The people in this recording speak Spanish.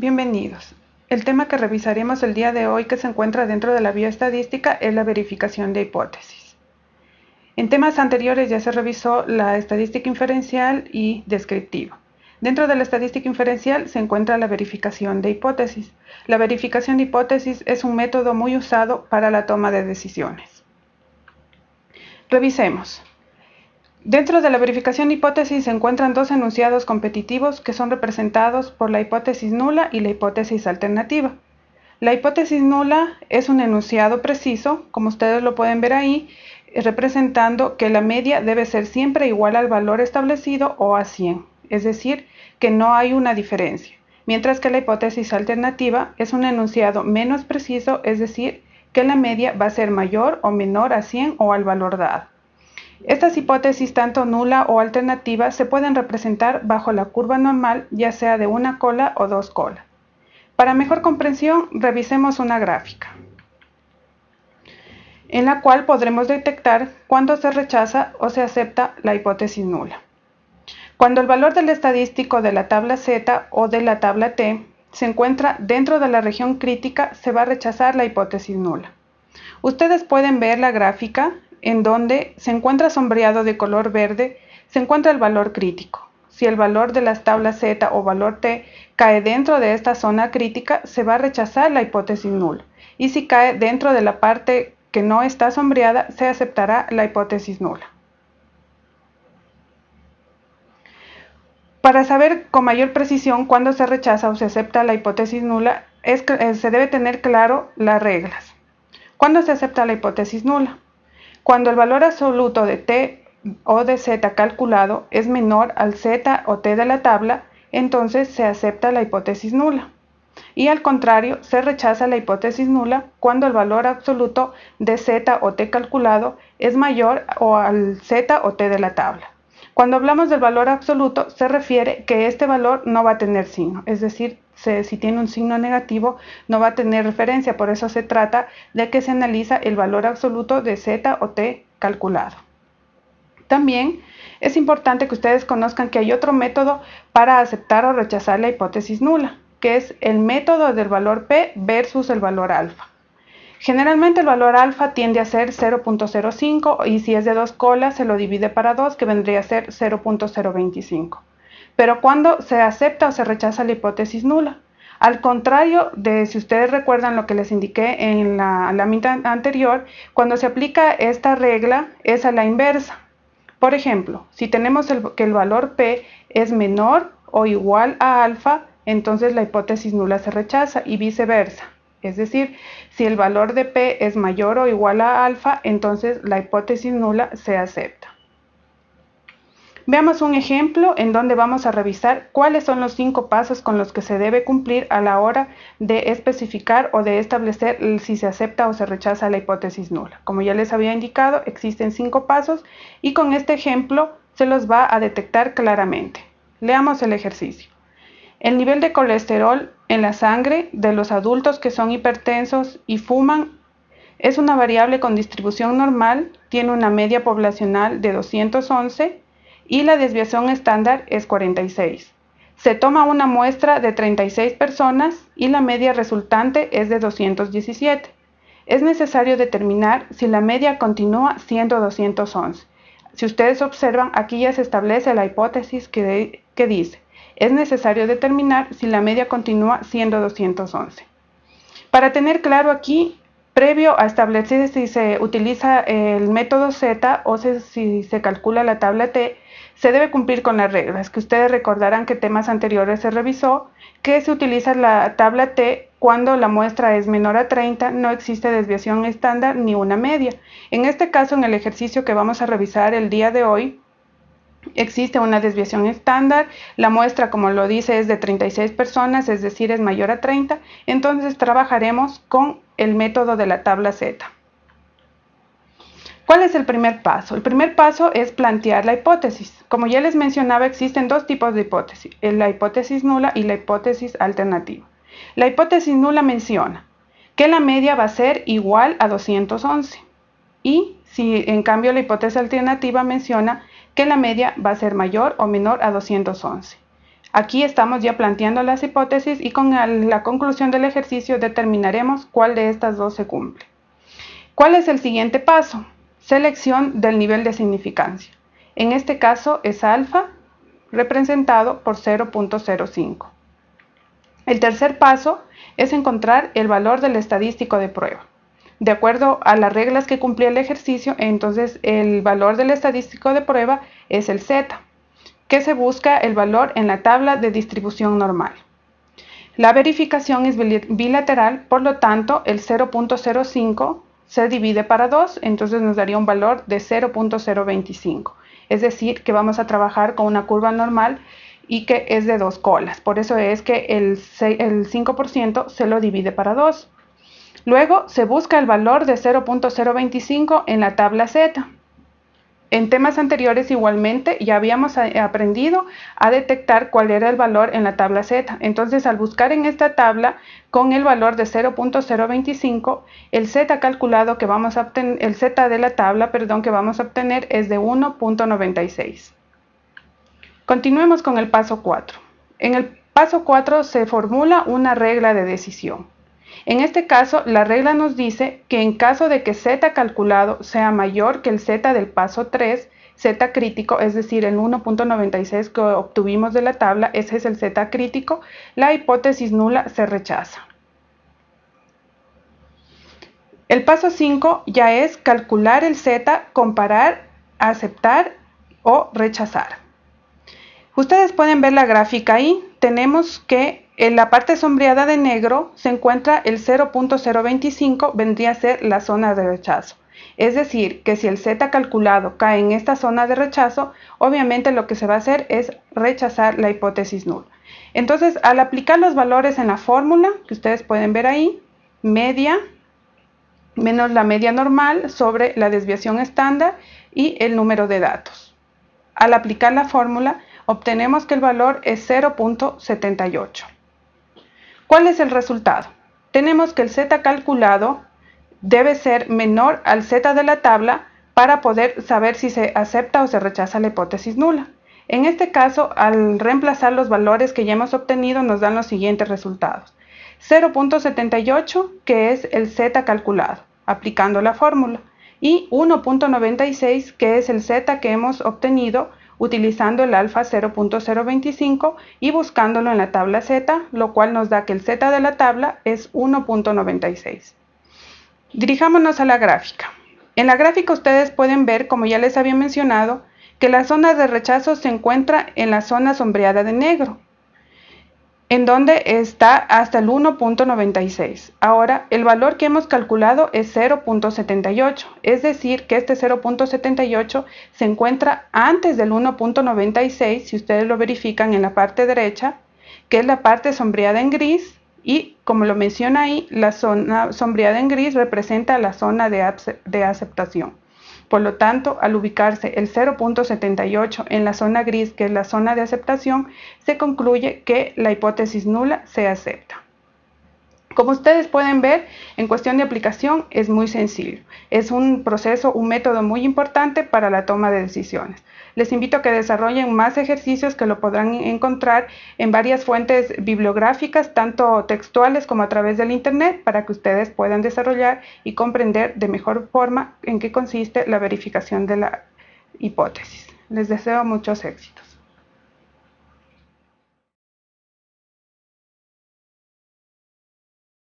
Bienvenidos. El tema que revisaremos el día de hoy que se encuentra dentro de la bioestadística es la verificación de hipótesis. En temas anteriores ya se revisó la estadística inferencial y descriptiva. Dentro de la estadística inferencial se encuentra la verificación de hipótesis. La verificación de hipótesis es un método muy usado para la toma de decisiones. Revisemos. Dentro de la verificación hipótesis se encuentran dos enunciados competitivos que son representados por la hipótesis nula y la hipótesis alternativa. La hipótesis nula es un enunciado preciso, como ustedes lo pueden ver ahí, representando que la media debe ser siempre igual al valor establecido o a 100, es decir, que no hay una diferencia. Mientras que la hipótesis alternativa es un enunciado menos preciso, es decir, que la media va a ser mayor o menor a 100 o al valor dado. Estas hipótesis, tanto nula o alternativa, se pueden representar bajo la curva normal, ya sea de una cola o dos colas. Para mejor comprensión, revisemos una gráfica, en la cual podremos detectar cuándo se rechaza o se acepta la hipótesis nula. Cuando el valor del estadístico de la tabla Z o de la tabla T se encuentra dentro de la región crítica, se va a rechazar la hipótesis nula. Ustedes pueden ver la gráfica en donde se encuentra sombreado de color verde, se encuentra el valor crítico. Si el valor de las tablas Z o valor T cae dentro de esta zona crítica, se va a rechazar la hipótesis nula. Y si cae dentro de la parte que no está sombreada, se aceptará la hipótesis nula. Para saber con mayor precisión cuándo se rechaza o se acepta la hipótesis nula, es eh, se debe tener claro las reglas. ¿Cuándo se acepta la hipótesis nula? Cuando el valor absoluto de t o de z calculado es menor al z o t de la tabla, entonces se acepta la hipótesis nula. Y al contrario, se rechaza la hipótesis nula cuando el valor absoluto de z o t calculado es mayor o al z o t de la tabla. Cuando hablamos del valor absoluto, se refiere que este valor no va a tener signo, es decir, si tiene un signo negativo no va a tener referencia, por eso se trata de que se analiza el valor absoluto de z o t calculado. También es importante que ustedes conozcan que hay otro método para aceptar o rechazar la hipótesis nula, que es el método del valor p versus el valor alfa. Generalmente el valor alfa tiende a ser 0.05 y si es de dos colas se lo divide para 2 que vendría a ser 0.025 pero cuando se acepta o se rechaza la hipótesis nula. Al contrario de si ustedes recuerdan lo que les indiqué en la, mitad anterior, cuando se aplica esta regla es a la inversa. Por ejemplo, si tenemos que el valor P es menor o igual a alfa, entonces la hipótesis nula se rechaza y viceversa. Es decir, si el valor de P es mayor o igual a alfa, entonces la hipótesis nula se acepta. Veamos un ejemplo en donde vamos a revisar cuáles son los cinco pasos con los que se debe cumplir a la hora de especificar o de establecer si se acepta o se rechaza la hipótesis nula. Como ya les había indicado, existen cinco pasos y con este ejemplo se los va a detectar claramente. Leamos el ejercicio. El nivel de colesterol en la sangre de los adultos que son hipertensos y fuman es una variable con distribución normal, tiene una media poblacional de 211 y la desviación estándar es 46. Se toma una muestra de 36 personas y la media resultante es de 217. Es necesario determinar si la media continúa siendo 211. Si ustedes observan, aquí ya se establece la hipótesis que, que dice, es necesario determinar si la media continúa siendo 211. Para tener claro aquí, previo a establecer si se utiliza el método Z o si se calcula la tabla T, se debe cumplir con las reglas, que ustedes recordarán que temas anteriores se revisó, que se utiliza la tabla T cuando la muestra es menor a 30, no existe desviación estándar ni una media. En este caso, en el ejercicio que vamos a revisar el día de hoy, existe una desviación estándar, la muestra como lo dice es de 36 personas, es decir, es mayor a 30, entonces trabajaremos con el método de la tabla Z. ¿Cuál es el primer paso? El primer paso es plantear la hipótesis. Como ya les mencionaba, existen dos tipos de hipótesis, eh, la hipótesis nula y la hipótesis alternativa. La hipótesis nula menciona que la media va a ser igual a 211 y si en cambio la hipótesis alternativa menciona que la media va a ser mayor o menor a 211. Aquí estamos ya planteando las hipótesis y con la conclusión del ejercicio determinaremos cuál de estas dos se cumple. ¿Cuál es el siguiente paso? Selección del nivel de significancia. En este caso es alfa representado por 0.05. El tercer paso es encontrar el valor del estadístico de prueba. De acuerdo a las reglas que cumplía el ejercicio, entonces el valor del estadístico de prueba es el z, que se busca el valor en la tabla de distribución normal. La verificación es bilateral, por lo tanto el 0.05 se divide para 2, entonces nos daría un valor de 0.025. Es decir, que vamos a trabajar con una curva normal y que es de dos colas. Por eso es que el, 5% se lo divide para 2. Luego se busca el valor de 0.025 en la tabla Z. En temas anteriores igualmente ya habíamos aprendido a detectar cuál era el valor en la tabla Z. Entonces al buscar en esta tabla con el valor de 0.025, el Z calculado que vamos a obtener, el Z de la tabla, perdón, que vamos a obtener es de 1.96. Continuemos con el paso 4. En el paso 4 se formula una regla de decisión. En este caso, la regla nos dice que en caso de que z calculado sea mayor que el z del paso 3, z crítico, es decir, el 1.96 que obtuvimos de la tabla, ese es el z crítico, la hipótesis nula se rechaza. El paso 5 ya es calcular el z, comparar, aceptar o rechazar. Ustedes pueden ver la gráfica ahí. Tenemos que en la parte sombreada de negro se encuentra el 0.025, vendría a ser la zona de rechazo. Es decir, que si el Z calculado cae en esta zona de rechazo, obviamente lo que se va a hacer es rechazar la hipótesis nula. Entonces, al aplicar los valores en la fórmula, que ustedes pueden ver ahí, media menos la media normal sobre la desviación estándar y el número de datos. Al aplicar la fórmula, obtenemos que el valor es 0.78. ¿Cuál es el resultado? Tenemos que el z calculado debe ser menor al z de la tabla para poder saber si se acepta o se rechaza la hipótesis nula. En este caso, al reemplazar los valores que ya hemos obtenido, nos dan los siguientes resultados. 0.78, que es el z calculado, aplicando la fórmula, y 1.96, que es el z que hemos obtenido utilizando el alfa 0.025 y buscándolo en la tabla Z, lo cual nos da que el Z de la tabla es 1.96. Dirijámonos a la gráfica. En la gráfica ustedes pueden ver, como ya les había mencionado, que la zona de rechazo se encuentra en la zona sombreada de negro en donde está hasta el 1.96. Ahora, el valor que hemos calculado es 0.78, es decir, que este 0.78 se encuentra antes del 1.96, si ustedes lo verifican en la parte derecha, que es la parte sombreada en gris, y como lo menciona ahí, la zona sombreada en gris representa la zona de, de aceptación. Por lo tanto, al ubicarse el 0.78 en la zona gris, que es la zona de aceptación, se concluye que la hipótesis nula se acepta. Como ustedes pueden ver, en cuestión de aplicación es muy sencillo. Es un proceso, un método muy importante para la toma de decisiones. Les invito a que desarrollen más ejercicios que lo podrán encontrar en varias fuentes bibliográficas, tanto textuales como a través del Internet, para que ustedes puedan desarrollar y comprender de mejor forma en qué consiste la verificación de la hipótesis. Les deseo muchos éxitos.